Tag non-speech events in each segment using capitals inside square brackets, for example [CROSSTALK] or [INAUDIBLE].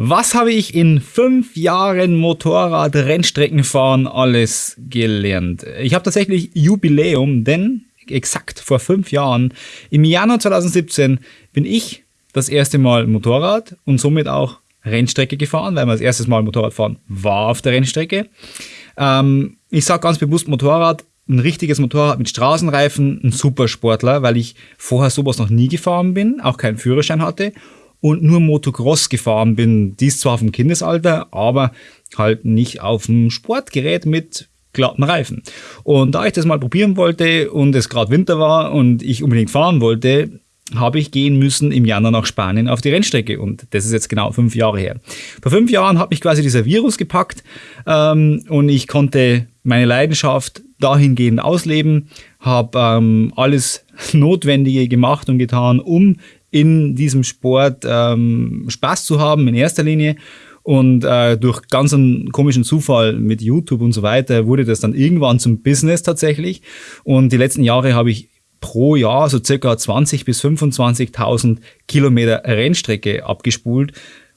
Was habe ich in fünf Jahren Motorrad-Rennstreckenfahren alles gelernt? Ich habe tatsächlich Jubiläum, denn exakt vor fünf Jahren, im Januar 2017, bin ich das erste Mal Motorrad und somit auch Rennstrecke gefahren, weil man das erste Mal Motorradfahren war auf der Rennstrecke. Ähm, ich sage ganz bewusst Motorrad, ein richtiges Motorrad mit Straßenreifen, ein Supersportler, weil ich vorher sowas noch nie gefahren bin, auch keinen Führerschein hatte und nur Motocross gefahren bin. Dies zwar vom Kindesalter, aber halt nicht auf dem Sportgerät mit glatten Reifen. Und da ich das mal probieren wollte und es gerade Winter war und ich unbedingt fahren wollte, habe ich gehen müssen im Januar nach Spanien auf die Rennstrecke und das ist jetzt genau fünf Jahre her. Vor fünf Jahren hat mich quasi dieser Virus gepackt ähm, und ich konnte meine Leidenschaft dahingehend ausleben, habe ähm, alles [LAUGHS] Notwendige gemacht und getan, um in diesem Sport ähm, Spaß zu haben in erster Linie. Und äh, durch ganz einen komischen Zufall mit YouTube und so weiter wurde das dann irgendwann zum Business tatsächlich. Und die letzten Jahre habe ich pro Jahr so circa 20 bis 25.000 Kilometer Rennstrecke abgespult.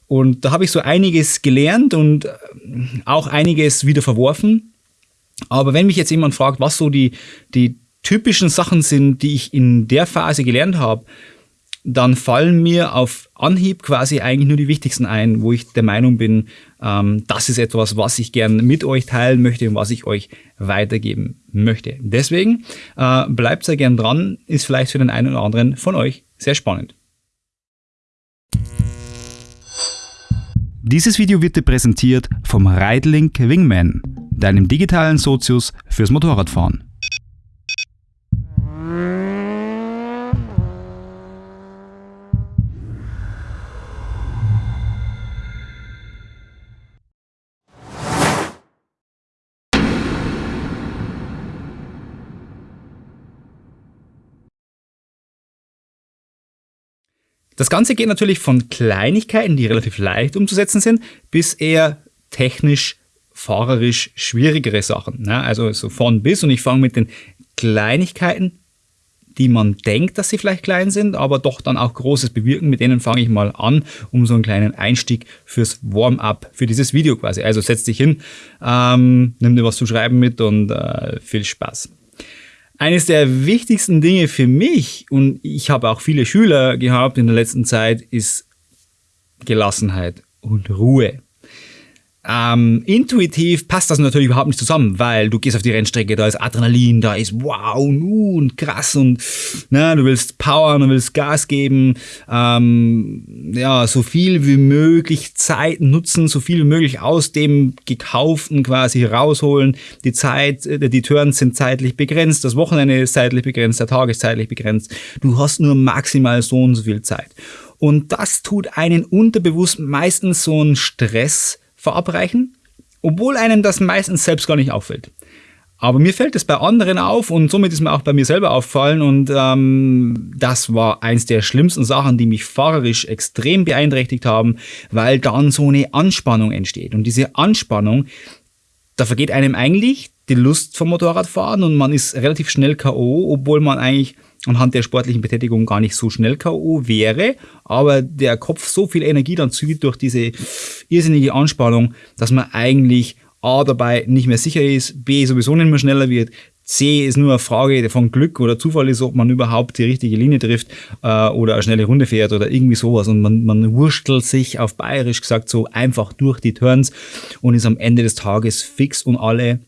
Und da habe ich so einiges gelernt und äh, auch einiges wieder verworfen. Aber wenn mich jetzt jemand fragt, was so die, die typischen Sachen sind, die ich in der Phase gelernt habe, dann fallen mir auf Anhieb quasi eigentlich nur die wichtigsten ein, wo ich der Meinung bin, ähm, das ist etwas, was ich gern mit euch teilen möchte und was ich euch weitergeben möchte. Deswegen äh, bleibt sehr gern dran, ist vielleicht für den einen oder anderen von euch sehr spannend. Dieses Video wird dir präsentiert vom Ridelink Wingman, deinem digitalen Sozius fürs Motorradfahren. Das Ganze geht natürlich von Kleinigkeiten, die relativ leicht umzusetzen sind, bis eher technisch, fahrerisch schwierigere Sachen. Ne? Also so von bis und ich fange mit den Kleinigkeiten, die man denkt, dass sie vielleicht klein sind, aber doch dann auch Großes bewirken. Mit denen fange ich mal an, um so einen kleinen Einstieg fürs Warm-up, für dieses Video quasi. Also setz dich hin, ähm, nimm dir was zu schreiben mit und äh, viel Spaß. Eines der wichtigsten Dinge für mich, und ich habe auch viele Schüler gehabt in der letzten Zeit, ist Gelassenheit und Ruhe. Ähm, intuitiv passt das natürlich überhaupt nicht zusammen, weil du gehst auf die Rennstrecke, da ist Adrenalin, da ist wow und krass und ne, du willst powern, du willst Gas geben, ähm, ja, so viel wie möglich Zeit nutzen, so viel wie möglich aus dem Gekauften quasi rausholen. Die Zeit, äh, die Turns sind zeitlich begrenzt, das Wochenende ist zeitlich begrenzt, der Tag ist zeitlich begrenzt. Du hast nur maximal so und so viel Zeit. Und das tut einen unterbewusst meistens so einen Stress verabreichen, obwohl einem das meistens selbst gar nicht auffällt. Aber mir fällt es bei anderen auf und somit ist mir auch bei mir selber auffallen und ähm, das war eins der schlimmsten Sachen, die mich fahrerisch extrem beeinträchtigt haben, weil dann so eine Anspannung entsteht. Und diese Anspannung, da vergeht einem eigentlich die Lust vom Motorradfahren und man ist relativ schnell K.O., obwohl man eigentlich anhand der sportlichen Betätigung gar nicht so schnell K.O. wäre, aber der Kopf so viel Energie dann zieht durch diese irrsinnige Anspannung, dass man eigentlich A dabei nicht mehr sicher ist, B sowieso nicht mehr schneller wird, C ist nur eine Frage von Glück oder Zufall ist, ob man überhaupt die richtige Linie trifft äh, oder eine schnelle Runde fährt oder irgendwie sowas. Und man, man wurstelt sich auf bayerisch gesagt so einfach durch die Turns und ist am Ende des Tages fix und alle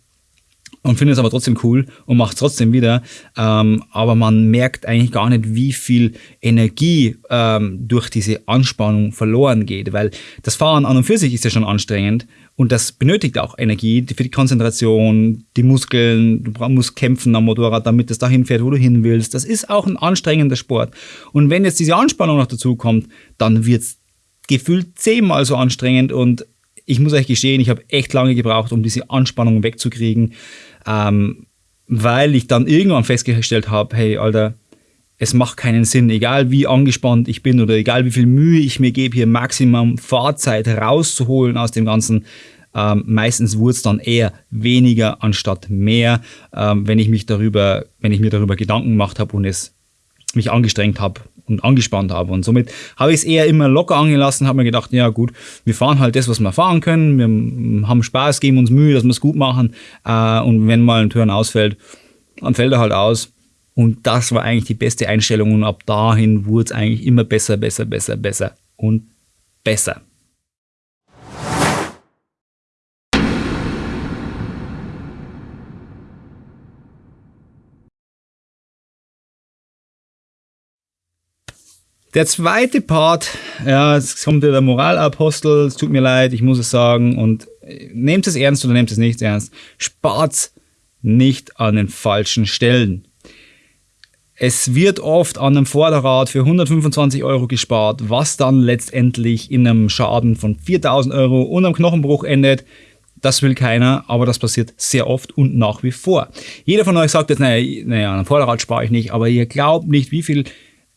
und findet es aber trotzdem cool und macht es trotzdem wieder. Ähm, aber man merkt eigentlich gar nicht, wie viel Energie ähm, durch diese Anspannung verloren geht, weil das Fahren an und für sich ist ja schon anstrengend und das benötigt auch Energie für die Konzentration, die Muskeln, du musst kämpfen am Motorrad, damit es dahin fährt, wo du hin willst. Das ist auch ein anstrengender Sport. Und wenn jetzt diese Anspannung noch dazu kommt, dann wird es gefühlt zehnmal so anstrengend und ich muss euch gestehen, ich habe echt lange gebraucht, um diese Anspannung wegzukriegen ähm, weil ich dann irgendwann festgestellt habe, hey, Alter, es macht keinen Sinn, egal wie angespannt ich bin oder egal wie viel Mühe ich mir gebe, hier Maximum Fahrzeit rauszuholen aus dem Ganzen. Ähm, meistens wurde es dann eher weniger anstatt mehr, ähm, wenn ich mich darüber, wenn ich mir darüber Gedanken gemacht habe und es mich angestrengt habe und angespannt habe. Und somit habe ich es eher immer locker angelassen, habe mir gedacht, ja gut, wir fahren halt das, was wir fahren können, wir haben Spaß, geben uns Mühe, dass wir es gut machen äh, und wenn mal ein Turn ausfällt, dann fällt er halt aus. Und das war eigentlich die beste Einstellung und ab dahin wurde es eigentlich immer besser, besser, besser, besser und besser. Der zweite Part, ja, es kommt der Moralapostel, es tut mir leid, ich muss es sagen, und äh, nehmt es ernst oder nehmt es nicht ernst. Spart nicht an den falschen Stellen. Es wird oft an einem Vorderrad für 125 Euro gespart, was dann letztendlich in einem Schaden von 4000 Euro und einem Knochenbruch endet. Das will keiner, aber das passiert sehr oft und nach wie vor. Jeder von euch sagt jetzt, naja, naja an einem Vorderrad spare ich nicht, aber ihr glaubt nicht, wie viel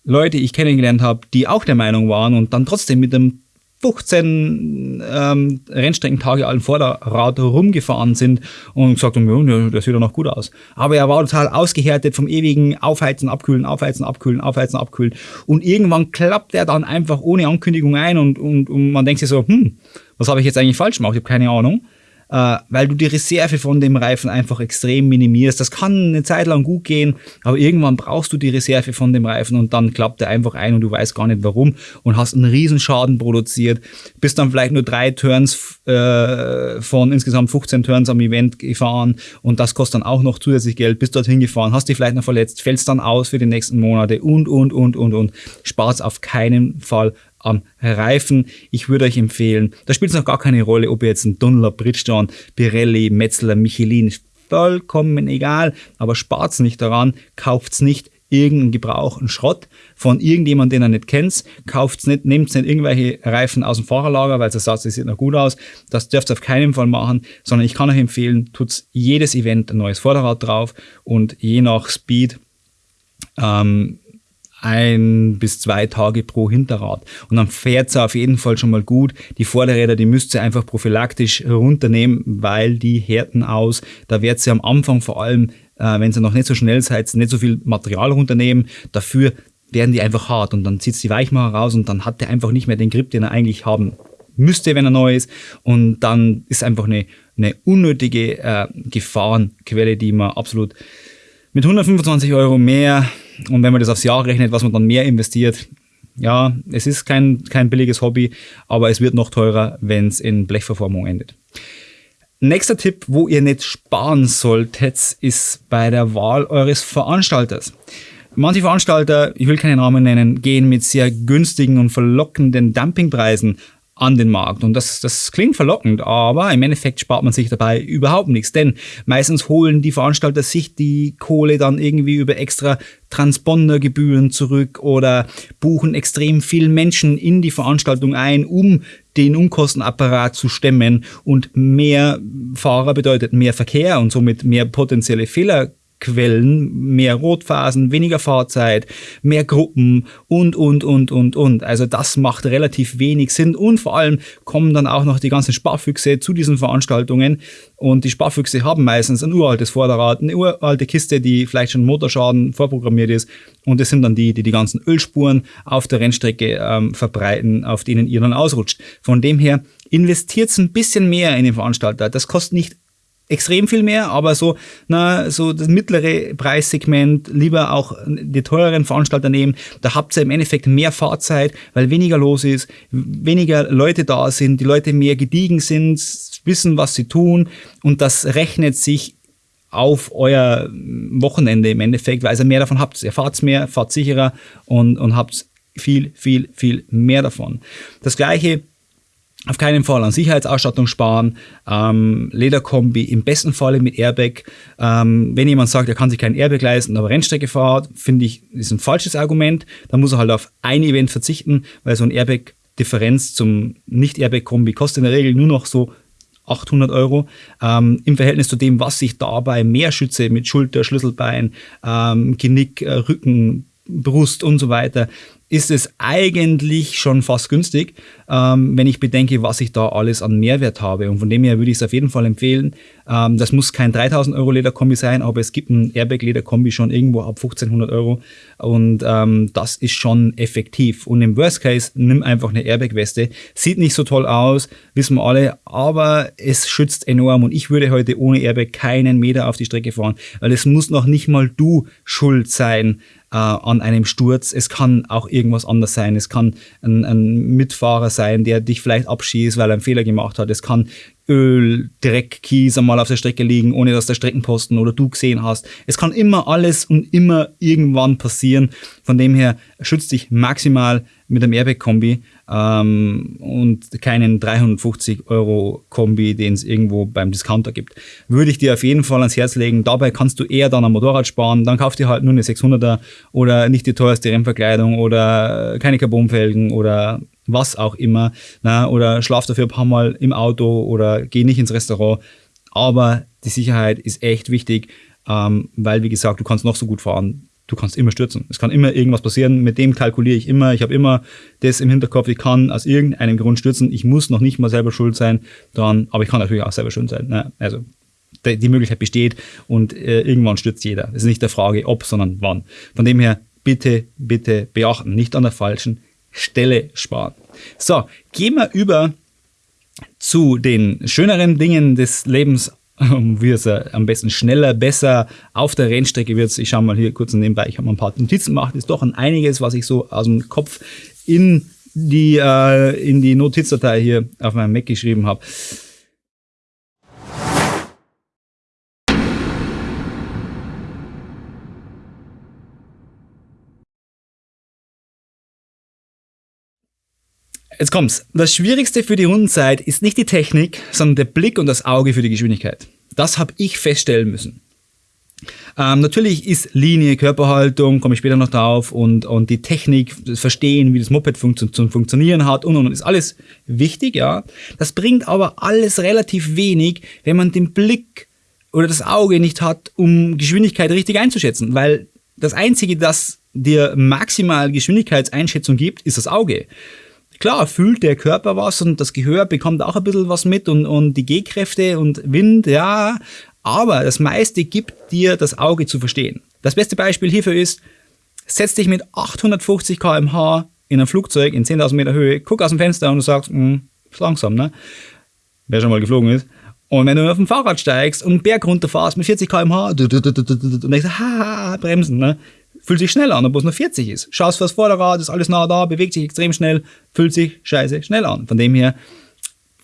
Leute ich kennengelernt habe, die auch der Meinung waren und dann trotzdem mit einem 15 ähm, Rennstreckentage alten Vorderrad rumgefahren sind und gesagt haben, ja, das sieht doch noch gut aus. Aber er war total ausgehärtet vom ewigen Aufheizen, Abkühlen, Aufheizen, Abkühlen, Aufheizen, Abkühlen. Und irgendwann klappt er dann einfach ohne Ankündigung ein und, und, und man denkt sich so, hm, was habe ich jetzt eigentlich falsch gemacht? Ich habe keine Ahnung äh, weil du die Reserve von dem Reifen einfach extrem minimierst. Das kann eine Zeit lang gut gehen, aber irgendwann brauchst du die Reserve von dem Reifen und dann klappt er einfach ein und du weißt gar nicht warum und hast einen Riesenschaden produziert, bist dann vielleicht nur drei Turns äh, von insgesamt 15 Turns am Event gefahren und das kostet dann auch noch zusätzlich Geld, bist dorthin gefahren, hast dich vielleicht noch verletzt, fällst dann aus für die nächsten Monate und, und, und, und, und. Sparst auf keinen Fall am Reifen. Ich würde euch empfehlen, da spielt es noch gar keine Rolle, ob ihr jetzt ein Dunlop, Bridgestone, Pirelli, Metzler, Michelin, vollkommen egal, aber spart's nicht daran, kauft's nicht irgendeinen gebrauchten Schrott von irgendjemandem, den ihr nicht kennt. Kauft's nicht, nehmt nicht irgendwelche Reifen aus dem Fahrerlager, weil ihr sagt, das sieht noch gut aus. Das dürft ihr auf keinen Fall machen, sondern ich kann euch empfehlen, tut jedes Event ein neues Vorderrad drauf und je nach Speed ähm, ein bis zwei Tage pro Hinterrad. Und dann fährt es auf jeden Fall schon mal gut. Die Vorderräder, die müsst ihr einfach prophylaktisch runternehmen, weil die härten aus. Da wird sie am Anfang vor allem, äh, wenn sie noch nicht so schnell seid, nicht so viel Material runternehmen. Dafür werden die einfach hart und dann zieht die Weichmacher raus und dann hat der einfach nicht mehr den Grip, den er eigentlich haben müsste, wenn er neu ist. Und dann ist einfach eine, eine unnötige äh, Gefahrenquelle, die man absolut mit 125 Euro mehr und wenn man das aufs Jahr rechnet, was man dann mehr investiert, ja, es ist kein, kein billiges Hobby, aber es wird noch teurer, wenn es in Blechverformung endet. Nächster Tipp, wo ihr nicht sparen solltet, ist bei der Wahl eures Veranstalters. Manche Veranstalter, ich will keine Namen nennen, gehen mit sehr günstigen und verlockenden Dumpingpreisen an den Markt. Und das, das klingt verlockend, aber im Endeffekt spart man sich dabei überhaupt nichts. Denn meistens holen die Veranstalter sich die Kohle dann irgendwie über extra Transpondergebühren zurück oder buchen extrem viel Menschen in die Veranstaltung ein, um den Unkostenapparat zu stemmen. Und mehr Fahrer bedeutet mehr Verkehr und somit mehr potenzielle Fehler Quellen, mehr Rotphasen, weniger Fahrzeit, mehr Gruppen und, und, und, und, und. Also das macht relativ wenig Sinn und vor allem kommen dann auch noch die ganzen Sparfüchse zu diesen Veranstaltungen und die Sparfüchse haben meistens ein uraltes Vorderrad, eine uralte Kiste, die vielleicht schon Motorschaden vorprogrammiert ist und das sind dann die, die die ganzen Ölspuren auf der Rennstrecke ähm, verbreiten, auf denen ihr dann ausrutscht. Von dem her investiert ein bisschen mehr in den Veranstalter. Das kostet nicht extrem viel mehr, aber so, na, so das mittlere Preissegment, lieber auch die teureren Veranstalter nehmen. Da habt ihr im Endeffekt mehr Fahrzeit, weil weniger los ist, weniger Leute da sind, die Leute mehr gediegen sind, wissen, was sie tun und das rechnet sich auf euer Wochenende im Endeffekt, weil ihr mehr davon habt. Ihr fahrt mehr, fahrt sicherer und, und habt viel, viel, viel mehr davon. Das gleiche auf keinen Fall an Sicherheitsausstattung sparen. Ähm, Lederkombi im besten Falle mit Airbag. Ähm, wenn jemand sagt, er kann sich kein Airbag leisten, aber Rennstrecke fahrt, finde ich, ist ein falsches Argument. Da muss er halt auf ein Event verzichten, weil so ein Airbag Differenz zum Nicht-Airbag-Kombi kostet in der Regel nur noch so 800 Euro. Ähm, Im Verhältnis zu dem, was ich dabei mehr schütze mit Schulter, Schlüsselbein, ähm, Genick, äh, Rücken, Brust und so weiter, ist es eigentlich schon fast günstig, ähm, wenn ich bedenke, was ich da alles an Mehrwert habe. Und von dem her würde ich es auf jeden Fall empfehlen. Ähm, das muss kein 3000 Euro Lederkombi sein, aber es gibt ein Airbag Lederkombi schon irgendwo ab 1500 Euro. Und ähm, das ist schon effektiv. Und im Worst Case, nimm einfach eine Airbag Weste. Sieht nicht so toll aus, wissen wir alle, aber es schützt enorm. Und ich würde heute ohne Airbag keinen Meter auf die Strecke fahren, weil es muss noch nicht mal du schuld sein, äh, an einem Sturz. Es kann auch irgendwas anderes sein. Es kann ein, ein Mitfahrer sein, der dich vielleicht abschießt, weil er einen Fehler gemacht hat. Es kann Öl, Dreck, Kies einmal auf der Strecke liegen, ohne dass der Streckenposten oder du gesehen hast. Es kann immer alles und immer irgendwann passieren. Von dem her schützt dich maximal mit einem Airbag-Kombi ähm, und keinen 350 Euro Kombi, den es irgendwo beim Discounter gibt. Würde ich dir auf jeden Fall ans Herz legen. Dabei kannst du eher dann am Motorrad sparen. Dann kauf dir halt nur eine 600er oder nicht die teuerste Rennverkleidung oder keine Carbonfelgen oder was auch immer. Na, oder schlaf dafür ein paar Mal im Auto oder geh nicht ins Restaurant. Aber die Sicherheit ist echt wichtig, ähm, weil, wie gesagt, du kannst noch so gut fahren. Du kannst immer stürzen. Es kann immer irgendwas passieren. Mit dem kalkuliere ich immer. Ich habe immer das im Hinterkopf. Ich kann aus irgendeinem Grund stürzen. Ich muss noch nicht mal selber schuld sein. Dann, aber ich kann natürlich auch selber schuld sein. Ne? Also die Möglichkeit besteht und äh, irgendwann stürzt jeder. Es ist nicht der Frage, ob, sondern wann. Von dem her bitte, bitte beachten. Nicht an der falschen Stelle sparen. So, gehen wir über zu den schöneren Dingen des Lebens, wie es am besten schneller, besser auf der Rennstrecke wird. Ich schaue mal hier kurz nebenbei, ich habe mal ein paar Notizen gemacht. Ist doch ein einiges, was ich so aus dem Kopf in die, äh, in die Notizdatei hier auf meinem Mac geschrieben habe. Jetzt kommt's. Das Schwierigste für die Rundenzeit ist nicht die Technik, sondern der Blick und das Auge für die Geschwindigkeit. Das habe ich feststellen müssen. Ähm, natürlich ist Linie, Körperhaltung, komme ich später noch drauf, und, und die Technik, das Verstehen, wie das Moped funktio zum Funktionieren hat und, und, und, ist alles wichtig, ja. Das bringt aber alles relativ wenig, wenn man den Blick oder das Auge nicht hat, um Geschwindigkeit richtig einzuschätzen, weil das Einzige, das dir maximal Geschwindigkeitseinschätzung gibt, ist das Auge. Klar, fühlt der Körper was und das Gehör bekommt auch ein bisschen was mit und, und die Gehkräfte und Wind, ja. Aber das meiste gibt dir das Auge zu verstehen. Das beste Beispiel hierfür ist, setz dich mit 850 km/h in ein Flugzeug in 10.000 Meter Höhe, guck aus dem Fenster und du sagst, hm, ist langsam, ne? Wer schon mal geflogen ist. Und wenn du auf dem Fahrrad steigst und einen Berg runterfährst mit 40 km/h und denkst, ha, bremsen, ne? Fühlt sich schnell an, obwohl es nur 40 ist. Schaust fürs Vorderrad, ist alles nah da, bewegt sich extrem schnell, fühlt sich scheiße schnell an. Von dem her,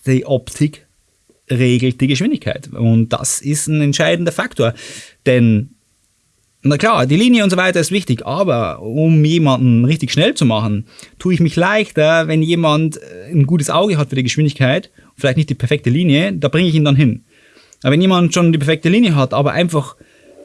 die Optik regelt die Geschwindigkeit. Und das ist ein entscheidender Faktor. Denn, na klar, die Linie und so weiter ist wichtig, aber um jemanden richtig schnell zu machen, tue ich mich leichter, wenn jemand ein gutes Auge hat für die Geschwindigkeit, vielleicht nicht die perfekte Linie, da bringe ich ihn dann hin. Aber wenn jemand schon die perfekte Linie hat, aber einfach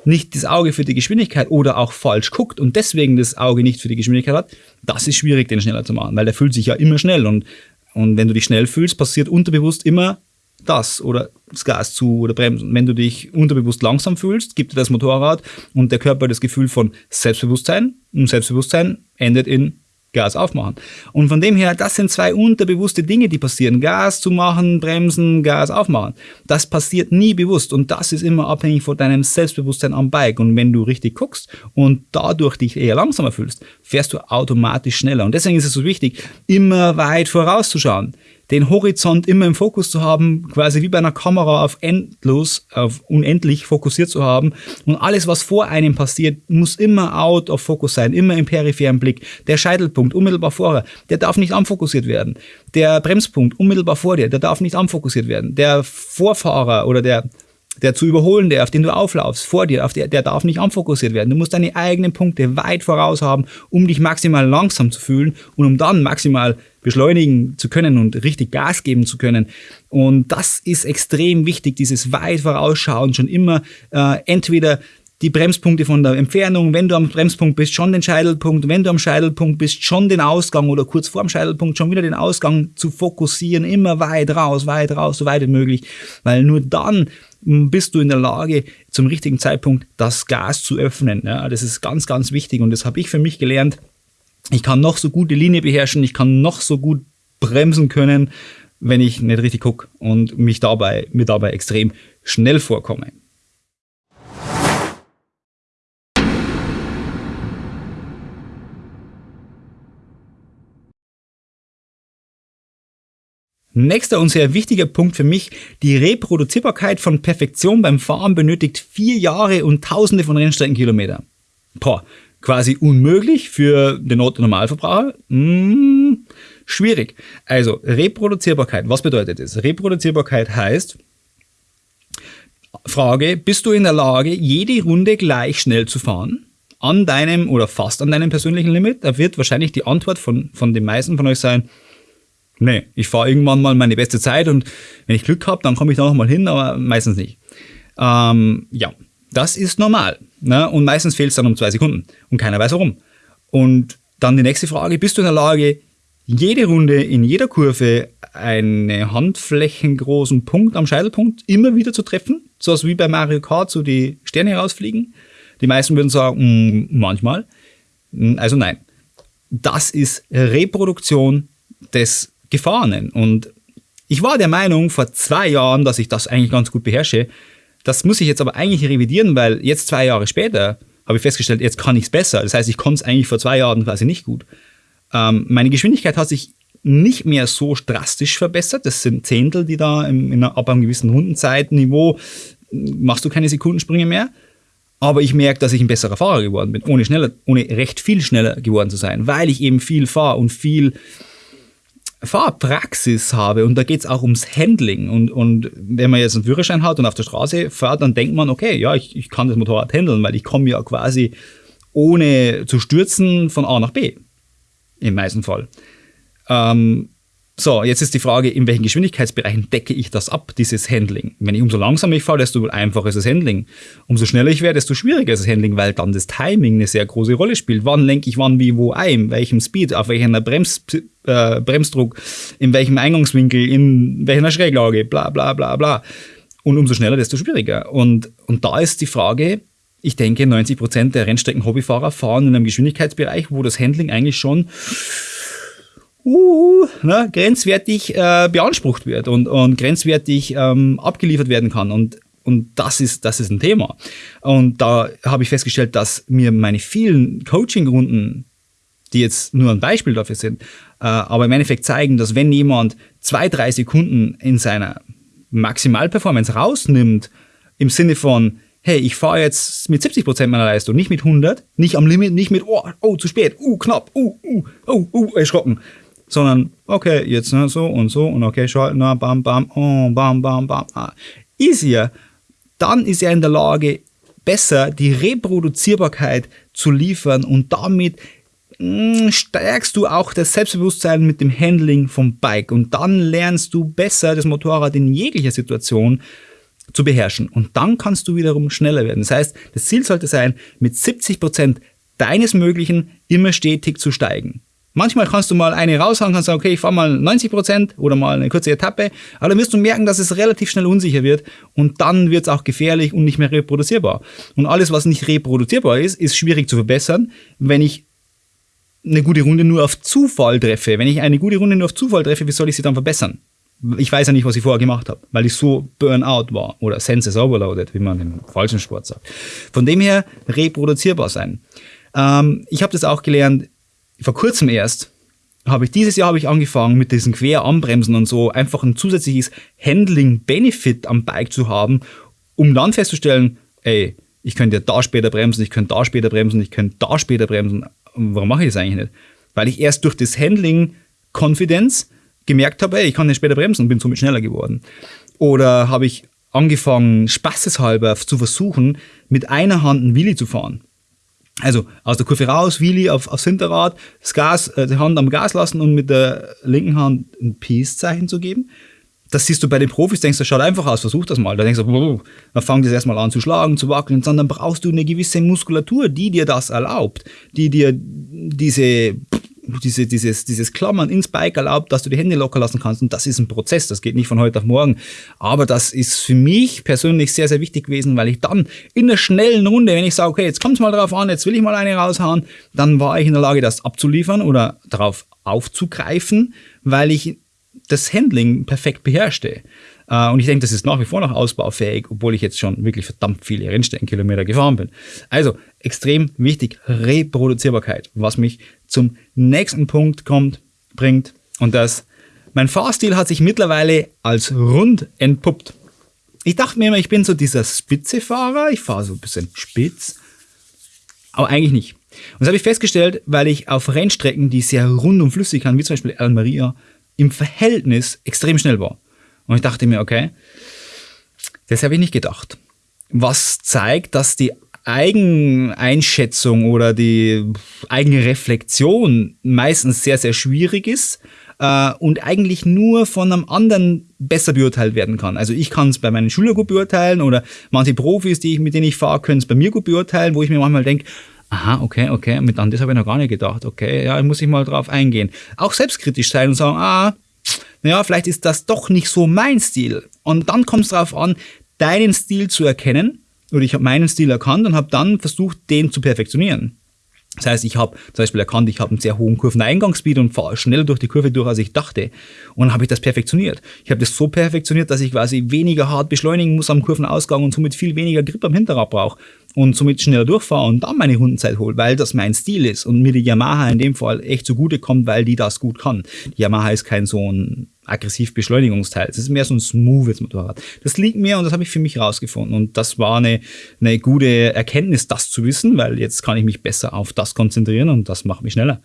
nicht das Auge für die Geschwindigkeit oder auch falsch guckt und deswegen das Auge nicht für die Geschwindigkeit hat, das ist schwierig, den schneller zu machen, weil der fühlt sich ja immer schnell und, und wenn du dich schnell fühlst, passiert unterbewusst immer das oder das Gas zu oder bremsen. Wenn du dich unterbewusst langsam fühlst, gibt dir das Motorrad und der Körper das Gefühl von Selbstbewusstsein und Selbstbewusstsein endet in Gas aufmachen. Und von dem her, das sind zwei unterbewusste Dinge, die passieren. Gas zu machen, bremsen, Gas aufmachen. Das passiert nie bewusst und das ist immer abhängig von deinem Selbstbewusstsein am Bike. Und wenn du richtig guckst und dadurch dich eher langsamer fühlst, fährst du automatisch schneller. Und deswegen ist es so wichtig, immer weit vorauszuschauen den Horizont immer im Fokus zu haben, quasi wie bei einer Kamera auf endlos, auf unendlich fokussiert zu haben. Und alles, was vor einem passiert, muss immer out of focus sein, immer im peripheren Blick. Der Scheitelpunkt unmittelbar vorher, der darf nicht anfokussiert werden. Der Bremspunkt unmittelbar vor dir, der darf nicht anfokussiert werden. Der Vorfahrer oder der der zu überholen, der, auf den du auflaufst, vor dir, auf der, der darf nicht anfokussiert werden. Du musst deine eigenen Punkte weit voraus haben, um dich maximal langsam zu fühlen und um dann maximal beschleunigen zu können und richtig Gas geben zu können. Und das ist extrem wichtig, dieses weit vorausschauen, schon immer äh, entweder die Bremspunkte von der Entfernung, wenn du am Bremspunkt bist, schon den Scheitelpunkt, wenn du am Scheitelpunkt bist, schon den Ausgang oder kurz vor dem Scheitelpunkt schon wieder den Ausgang zu fokussieren, immer weit raus, weit raus, so weit wie möglich, weil nur dann bist du in der Lage, zum richtigen Zeitpunkt das Gas zu öffnen. Ja, das ist ganz, ganz wichtig und das habe ich für mich gelernt. Ich kann noch so gut die Linie beherrschen, ich kann noch so gut bremsen können, wenn ich nicht richtig gucke und mich dabei, mir dabei extrem schnell vorkomme. Nächster und sehr wichtiger Punkt für mich, die Reproduzierbarkeit von Perfektion beim Fahren benötigt vier Jahre und tausende von Rennstreckenkilometern. Boah, quasi unmöglich für den Otto-Normalverbraucher? Hm, schwierig. Also, Reproduzierbarkeit, was bedeutet das? Reproduzierbarkeit heißt, Frage, bist du in der Lage, jede Runde gleich schnell zu fahren? An deinem oder fast an deinem persönlichen Limit? Da wird wahrscheinlich die Antwort von, von den meisten von euch sein, Nee, ich fahre irgendwann mal meine beste Zeit und wenn ich Glück habe, dann komme ich da noch mal hin, aber meistens nicht. Ähm, ja, das ist normal. Ne? Und meistens fehlt es dann um zwei Sekunden und keiner weiß warum. Und dann die nächste Frage, bist du in der Lage, jede Runde in jeder Kurve einen handflächengroßen Punkt am Scheitelpunkt immer wieder zu treffen? So wie bei Mario Kart, so die Sterne herausfliegen? Die meisten würden sagen, mm, manchmal. Also nein. Das ist Reproduktion des Gefahrenen. Und ich war der Meinung vor zwei Jahren, dass ich das eigentlich ganz gut beherrsche. Das muss ich jetzt aber eigentlich revidieren, weil jetzt zwei Jahre später habe ich festgestellt, jetzt kann ich es besser. Das heißt, ich konnte es eigentlich vor zwei Jahren quasi nicht gut. Ähm, meine Geschwindigkeit hat sich nicht mehr so drastisch verbessert. Das sind Zehntel, die da im, in, ab einem gewissen Rundenzeitniveau machst du keine Sekundensprünge mehr. Aber ich merke, dass ich ein besserer Fahrer geworden bin, ohne schneller, ohne recht viel schneller geworden zu sein, weil ich eben viel fahre und viel Fahrpraxis habe und da geht es auch ums Handling und, und wenn man jetzt einen Führerschein hat und auf der Straße fährt, dann denkt man, okay, ja, ich, ich kann das Motorrad handeln, weil ich komme ja quasi ohne zu stürzen von A nach B. Im meisten Fall. Ähm, so, jetzt ist die Frage, in welchen Geschwindigkeitsbereichen decke ich das ab, dieses Handling? Wenn ich umso langsamer ich fahre, desto einfacher ist das Handling. Umso schneller ich werde, desto schwieriger ist das Handling, weil dann das Timing eine sehr große Rolle spielt. Wann lenke ich wann, wie, wo ein, welchem Speed, auf welchem Brems, äh, Bremsdruck, in welchem Eingangswinkel, in welcher Schräglage, bla bla bla bla. Und umso schneller, desto schwieriger. Und, und da ist die Frage, ich denke, 90% der Rennstrecken-Hobbyfahrer fahren in einem Geschwindigkeitsbereich, wo das Handling eigentlich schon uh, ne, grenzwertig äh, beansprucht wird und, und grenzwertig ähm, abgeliefert werden kann. Und, und das ist, das ist ein Thema. Und da habe ich festgestellt, dass mir meine vielen Coaching-Runden, die jetzt nur ein Beispiel dafür sind, äh, aber im Endeffekt zeigen, dass wenn jemand zwei, drei Sekunden in seiner Maximalperformance rausnimmt, im Sinne von, hey, ich fahre jetzt mit 70% meiner Leistung, nicht mit 100, nicht am Limit, nicht mit, oh, oh, zu spät, uh, knapp, uh, uh, oh, uh, erschrocken, sondern okay, jetzt ne, so und so und okay, schalten, na, bam, bam, oh, bam, bam, bam. Ah. Easier. Dann ist er in der Lage, besser die Reproduzierbarkeit zu liefern und damit hm, stärkst du auch das Selbstbewusstsein mit dem Handling vom Bike und dann lernst du besser das Motorrad in jeglicher Situation zu beherrschen und dann kannst du wiederum schneller werden. Das heißt, das Ziel sollte sein, mit 70% deines Möglichen immer stetig zu steigen. Manchmal kannst du mal eine raushauen, kannst sagen, okay, ich fahre mal 90 Prozent oder mal eine kurze Etappe, aber dann wirst du merken, dass es relativ schnell unsicher wird und dann wird es auch gefährlich und nicht mehr reproduzierbar. Und alles, was nicht reproduzierbar ist, ist schwierig zu verbessern, wenn ich eine gute Runde nur auf Zufall treffe. Wenn ich eine gute Runde nur auf Zufall treffe, wie soll ich sie dann verbessern? Ich weiß ja nicht, was ich vorher gemacht habe, weil ich so Burnout war oder Senses overloaded, wie man im falschen Sport sagt. Von dem her reproduzierbar sein. Ähm, ich habe das auch gelernt, vor kurzem erst habe ich dieses Jahr habe ich angefangen mit diesen Queranbremsen und so einfach ein zusätzliches Handling Benefit am Bike zu haben, um dann festzustellen, ey, ich könnte ja da später bremsen, ich könnte da später bremsen, ich könnte da später bremsen. Warum mache ich das eigentlich nicht? Weil ich erst durch das Handling Confidence gemerkt habe, ey, ich kann nicht später bremsen und bin somit schneller geworden. Oder habe ich angefangen, spaßeshalber zu versuchen, mit einer Hand einen Wheelie zu fahren. Also aus der Kurve raus, Wheelie auf, aufs Hinterrad, das Gas, äh, die Hand am Gas lassen und mit der linken Hand ein Peace-Zeichen zu geben. Das siehst du bei den Profis, denkst du, das schaut einfach aus, versuch das mal. Da denkst du, dann fang das erstmal an zu schlagen, zu wackeln, sondern brauchst du eine gewisse Muskulatur, die dir das erlaubt, die dir diese diese, dieses, dieses Klammern ins Bike erlaubt, dass du die Hände locker lassen kannst. Und das ist ein Prozess, das geht nicht von heute auf morgen. Aber das ist für mich persönlich sehr, sehr wichtig gewesen, weil ich dann in der schnellen Runde, wenn ich sage, okay, jetzt kommt es mal drauf an, jetzt will ich mal eine raushauen, dann war ich in der Lage, das abzuliefern oder darauf aufzugreifen, weil ich das Handling perfekt beherrschte. Äh, und ich denke, das ist nach wie vor noch ausbaufähig, obwohl ich jetzt schon wirklich verdammt viele Rennstreckenkilometer gefahren bin. Also extrem wichtig, Reproduzierbarkeit, was mich zum nächsten Punkt kommt, bringt. Und das, mein Fahrstil hat sich mittlerweile als rund entpuppt. Ich dachte mir immer, ich bin so dieser Spitzefahrer, ich fahre so ein bisschen spitz, aber eigentlich nicht. Und das habe ich festgestellt, weil ich auf Rennstrecken, die sehr rund und flüssig waren, wie zum Beispiel Almeria, im Verhältnis extrem schnell war. Und ich dachte mir, okay, das habe ich nicht gedacht. Was zeigt, dass die Eigeneinschätzung oder die eigene Reflexion meistens sehr, sehr schwierig ist äh, und eigentlich nur von einem anderen besser beurteilt werden kann. Also ich kann es bei meinen Schülern gut beurteilen oder manche Profis, die ich, mit denen ich fahre, können es bei mir gut beurteilen, wo ich mir manchmal denke, aha, okay, okay, mit an das habe ich noch gar nicht gedacht, okay, ja, muss ich mal drauf eingehen. Auch selbstkritisch sein und sagen, ah, naja, vielleicht ist das doch nicht so mein Stil. Und dann kommt es darauf an, deinen Stil zu erkennen. Oder ich habe meinen Stil erkannt und habe dann versucht, den zu perfektionieren. Das heißt, ich habe zum Beispiel erkannt, ich habe einen sehr hohen Kurveneingangsspeed und fahre schneller durch die Kurve durch, als ich dachte. Und dann habe ich das perfektioniert. Ich habe das so perfektioniert, dass ich quasi weniger hart beschleunigen muss am Kurvenausgang und somit viel weniger Grip am Hinterrad brauche und somit schneller durchfahre und dann meine Rundenzeit hole, weil das mein Stil ist und mir die Yamaha in dem Fall echt zugute kommt, weil die das gut kann. Die Yamaha ist kein so ein aggressiv Beschleunigungsteil. Es ist mehr so ein smoothes Motorrad. Das liegt mir und das habe ich für mich rausgefunden. Und das war eine, eine gute Erkenntnis, das zu wissen, weil jetzt kann ich mich besser auf das konzentrieren und das macht mich schneller.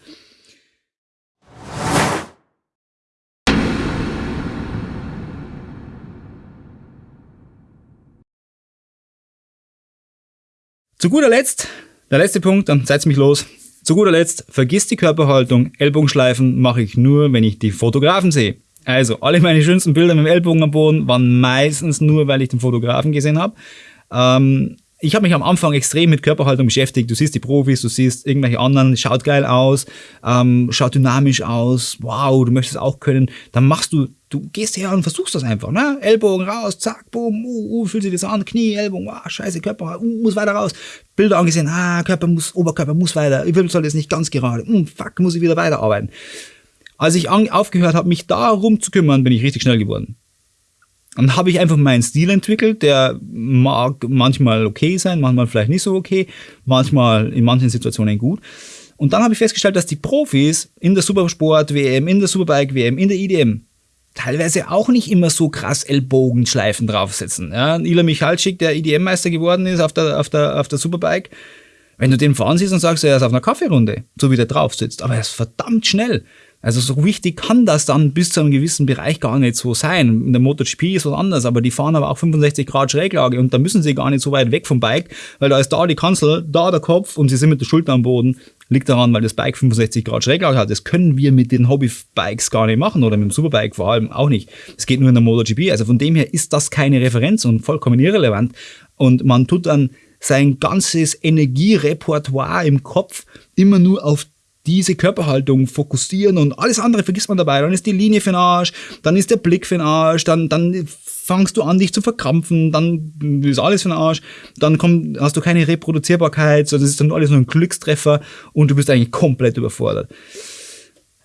Zu guter Letzt, der letzte Punkt, dann seid mich los. Zu guter Letzt, vergiss die Körperhaltung. Ellbogenschleifen mache ich nur, wenn ich die Fotografen sehe. Also, alle meine schönsten Bilder mit dem Ellbogen am Boden waren meistens nur, weil ich den Fotografen gesehen habe. Ähm, ich habe mich am Anfang extrem mit Körperhaltung beschäftigt. Du siehst die Profis, du siehst irgendwelche anderen, schaut geil aus, ähm, schaut dynamisch aus, wow, du möchtest auch können. Dann machst du, du gehst her und versuchst das einfach, ne? Ellbogen raus, zack, boom, uh, uh, fühlt sich das an, Knie, Ellbogen, wow, scheiße, Körper, uh, muss weiter raus. Bilder angesehen, ah, Körper muss, Oberkörper muss weiter, Wirbelsäule ist nicht ganz gerade, uh, fuck, muss ich wieder weiterarbeiten. Als ich aufgehört habe, mich darum zu kümmern, bin ich richtig schnell geworden. Dann habe ich einfach meinen Stil entwickelt, der mag manchmal okay sein, manchmal vielleicht nicht so okay, manchmal in manchen Situationen gut. Und dann habe ich festgestellt, dass die Profis in der Supersport-WM, in der Superbike-WM, in der IDM teilweise auch nicht immer so krass Ellbogenschleifen draufsetzen. Ja, Ila Michalczyk, der IDM-Meister geworden ist auf der, auf, der, auf der Superbike, wenn du den fahren siehst und sagst, er ist auf einer Kaffeerunde, so wie der drauf sitzt, aber er ist verdammt schnell. Also so wichtig kann das dann bis zu einem gewissen Bereich gar nicht so sein. In der MotoGP ist was anderes, aber die fahren aber auch 65 Grad Schräglage und da müssen sie gar nicht so weit weg vom Bike, weil da ist da die Kanzel, da der Kopf und sie sind mit der Schulter am Boden. Liegt daran, weil das Bike 65 Grad Schräglage hat. Das können wir mit den Hobbybikes gar nicht machen oder mit dem Superbike vor allem auch nicht. Es geht nur in der MotoGP. Also von dem her ist das keine Referenz und vollkommen irrelevant. Und man tut dann sein ganzes Energierepertoire im Kopf immer nur auf diese Körperhaltung fokussieren und alles andere vergisst man dabei. Dann ist die Linie für den Arsch, dann ist der Blick für den Arsch, dann, dann fangst du an, dich zu verkrampfen, dann ist alles für den Arsch, dann kommt, hast du keine Reproduzierbarkeit, sondern es ist dann alles nur ein Glückstreffer und du bist eigentlich komplett überfordert.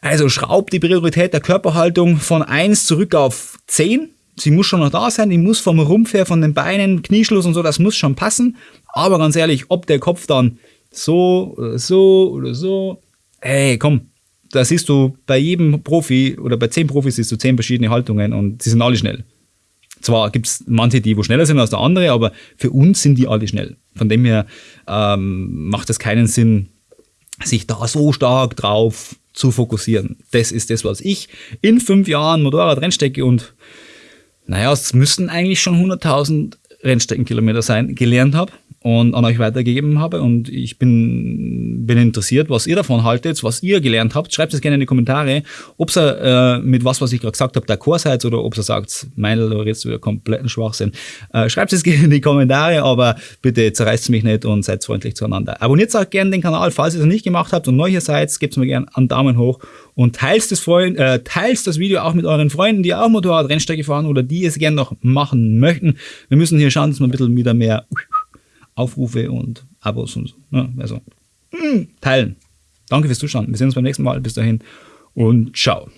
Also schraub die Priorität der Körperhaltung von 1 zurück auf 10. Sie muss schon noch da sein, die muss vom Rumpf her, von den Beinen, Knieschluss und so, das muss schon passen. Aber ganz ehrlich, ob der Kopf dann so oder so oder so, ey, komm, da siehst du bei jedem Profi oder bei zehn Profis siehst du zehn verschiedene Haltungen und sie sind alle schnell. Zwar gibt es manche, die wo schneller sind als der andere, aber für uns sind die alle schnell. Von dem her ähm, macht es keinen Sinn, sich da so stark drauf zu fokussieren. Das ist das, was ich in fünf Jahren Motorrad reinstecke und naja, es müssten eigentlich schon 100.000 Rennstreckenkilometer sein gelernt habe und an euch weitergegeben habe. Und ich bin, bin interessiert, was ihr davon haltet, was ihr gelernt habt. Schreibt es gerne in die Kommentare, ob ihr äh, mit was, was ich gerade gesagt habe, d'accord seid oder ob ihr sagt, meine oder jetzt wieder kompletten Schwachsinn. Äh, schreibt es [LAUGHS] gerne in die Kommentare, aber bitte zerreißt mich nicht und seid freundlich zueinander. Abonniert auch gerne den Kanal, falls ihr es nicht gemacht habt und neu hier seid, gebt mir gerne einen Daumen hoch und teilt das, äh, teilt das Video auch mit euren Freunden, die auch Motorrad-Rennstrecke fahren oder die es gerne noch machen möchten. Wir müssen hier schauen, dass wir ein bisschen wieder mehr Aufrufe und Abos und so. Ne? Also, mh, teilen. Danke fürs Zuschauen. Wir sehen uns beim nächsten Mal. Bis dahin und ciao.